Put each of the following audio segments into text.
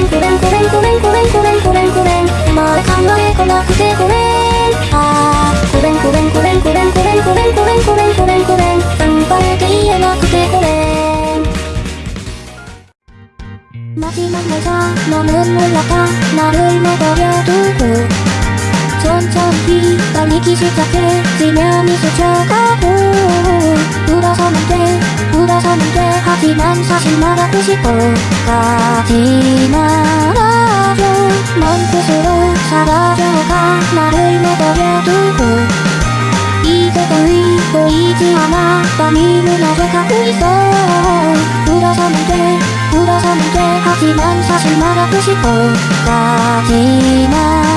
れんごめんごめんごめんごめんごめんごめんごめんまあ考えこなくてごめんあーごめんごめんごめんごめんごめんごめんごめんごめんごめんごめん頑張れて言えなくてごめん마지막날자너는몰랐다나를내버려두고 천천히 달리기 시작해 지면이 스쳐가고 울어서는 돼 울어서는 돼 하지만 사실 말하고 싶어 가지 が丸い目とやどこいい世界こいつあなたに胸が隠いそうら覚めて裏覚めて八万差しまらくしこ立ちな。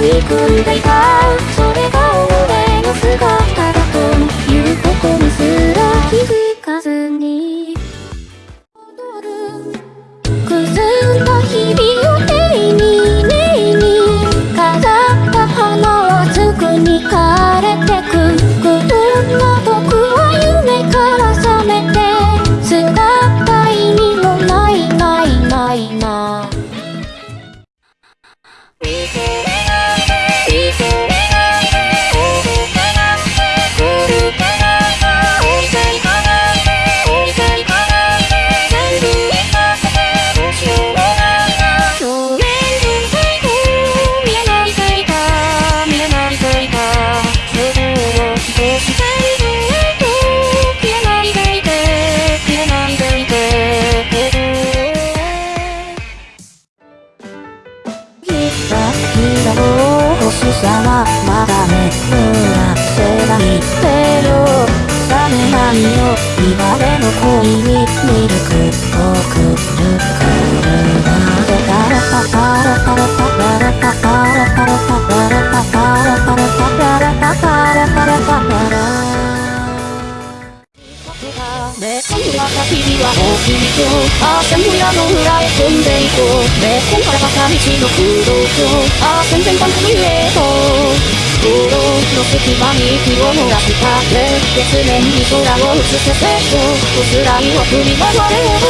をただ憎んでいた。それが俺の姿はまだね濡らせないでよ冷めないよ今での恋にミルクね。今度は焚き火は大きいとああ全部屋の裏へ飛んでいこうね。今回は坂道の空洞とああ全然番組へと。道路の隙間に息を漏らした。ね。月面に空を映せせと。おすらいを振り回れば